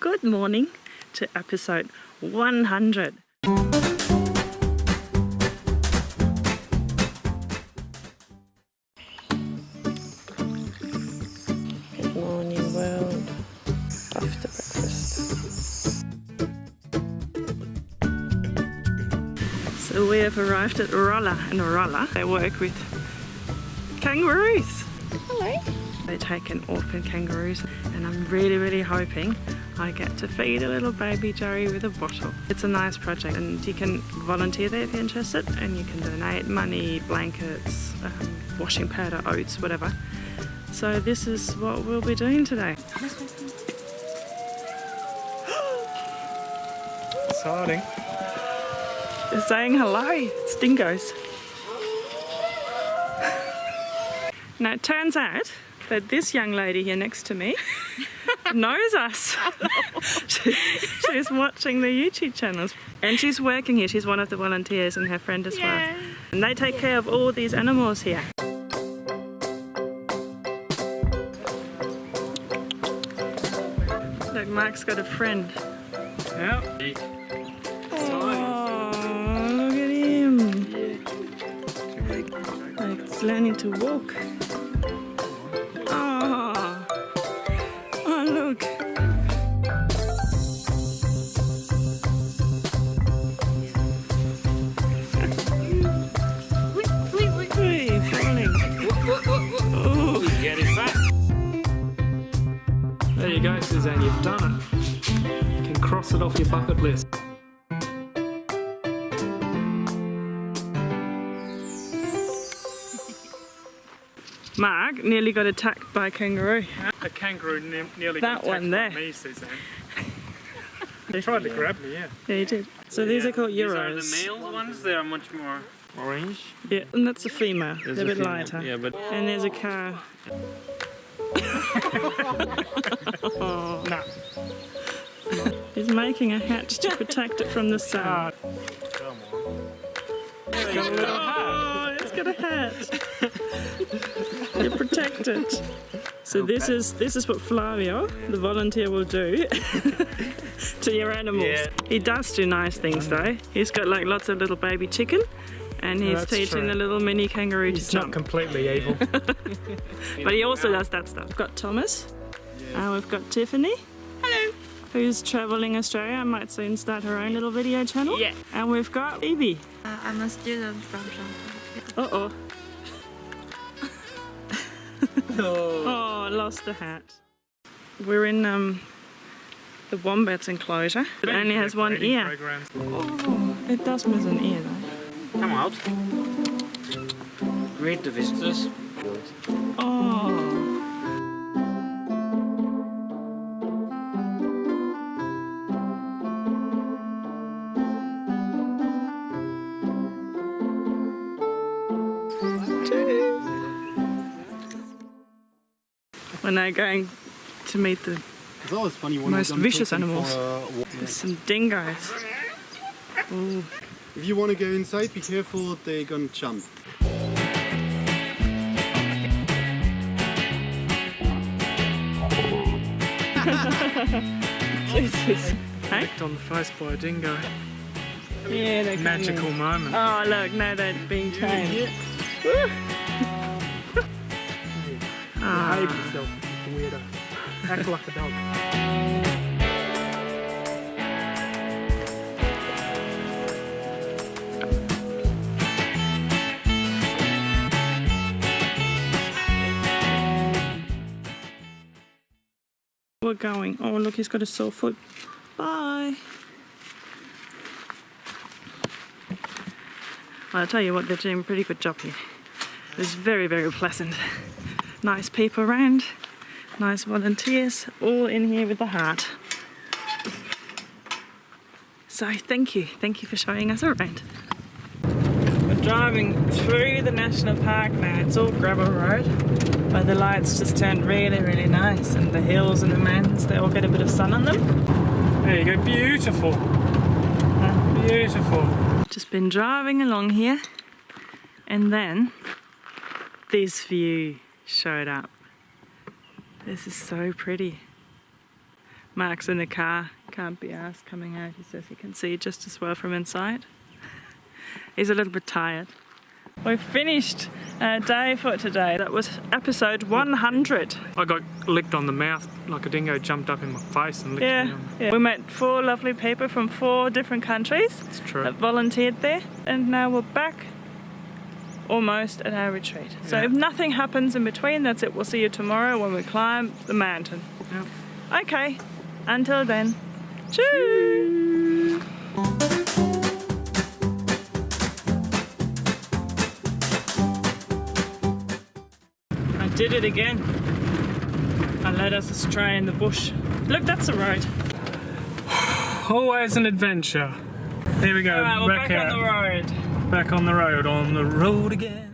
Good morning to episode 100. Good morning, world. After breakfast. So we have arrived at Rolla, and Rolla they work with kangaroos. Hello. They take in orphan kangaroos, and I'm really, really hoping I get to feed a little baby Joey with a bottle. It's a nice project, and you can volunteer there if you're interested, and you can donate money, blankets, um, washing powder, oats, whatever. So this is what we'll be doing today. Exciting. They're saying hello. It's dingoes. now it turns out that this young lady here next to me knows us. she, she's watching the YouTube channels and she's working here. She's one of the volunteers and her friend as well. And they take care of all these animals here. Look, Mark's got a friend. Yeah. Oh, look at him. Like it's learning to walk. Back. There you go, Suzanne, you've done it. You can cross it off your bucket list. Mark nearly got attacked by a kangaroo. A kangaroo ne nearly That got attacked one there. by me, Suzanne. He tried to grab me, yeah. Yeah, he did. So these are called These are the euros. male ones. They are much more orange. Yeah, and that's a female. There's They're a bit female. lighter. Yeah, but And there's a car. oh, Nah. he's making a hat to protect it from the sun. Ah, come on. It's got a little hat. It's got a hat. You're protected. So this is this is what Flavio, the volunteer, will do to your animals. Yeah. He does do nice things though. He's got like lots of little baby chicken, and he's That's teaching true. the little mini kangaroo He's to not completely evil. But he also does that stuff. We've got Thomas, and we've got Tiffany. Hello. Who's traveling Australia and might soon start her own little video channel. Yeah. And we've got Phoebe. Uh, I'm a student from Shanghai. Uh oh. oh, I lost the hat. We're in um, the wombat's enclosure. It only has one ear. programs. Oh, it does miss an ear though. come out. Greet the visitors. Oh. We're now going to meet the It's always funny when Most you're vicious animals. for uh, a there's some dingoes. Ooh. If you want to go inside, be careful, they're gonna jump. Jesus. Hey? Licked on the face by a dingo. Yeah, they're Magical moment. Oh look, now they're being tamed. Behave yourself, you weirdo. Act like a dog. We're going. Oh look, he's got a sore foot. Bye. I'll tell you what, they're doing a pretty good job here. It's very, very pleasant. Nice people around, nice volunteers, all in here with the heart. So thank you, thank you for showing us around. We're driving through the national park now. It's all gravel road, but the lights just turned really, really nice, and the hills and the mountains, they all get a bit of sun on them. There you go, beautiful. Beautiful. Just been driving along here, and then this view showed up. This is so pretty. Mark's in the car, can't be asked coming out. He says he can see just as well from inside. He's a little bit tired. We've finished our day for today. That was episode 100. I got licked on the mouth like a dingo jumped up in my face and licked me Yeah, on. yeah. We met four lovely people from four different countries It's true. that volunteered there, and now we're back almost at our retreat. So Yeah. if nothing happens in between, that's it. We'll see you tomorrow when we climb the mountain. Yep. Okay, until then, cheers. I did it again. I led us astray in the bush. Look, that's the road. Always an adventure. Here we go. All right, we're back, back on the road. Back on the road. On the road again.